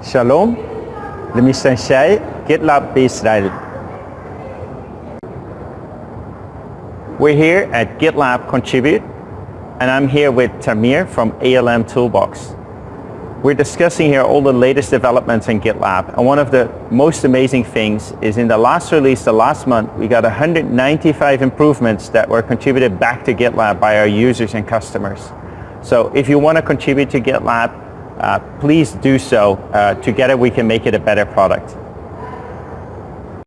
Shalom, the mission Shai, GitLab Israel. We're here at GitLab Contribute, and I'm here with Tamir from ALM Toolbox. We're discussing here all the latest developments in GitLab, and one of the most amazing things is in the last release, the last month, we got 195 improvements that were contributed back to GitLab by our users and customers. So if you want to contribute to GitLab, please do so. Uh, together we can make it a better product.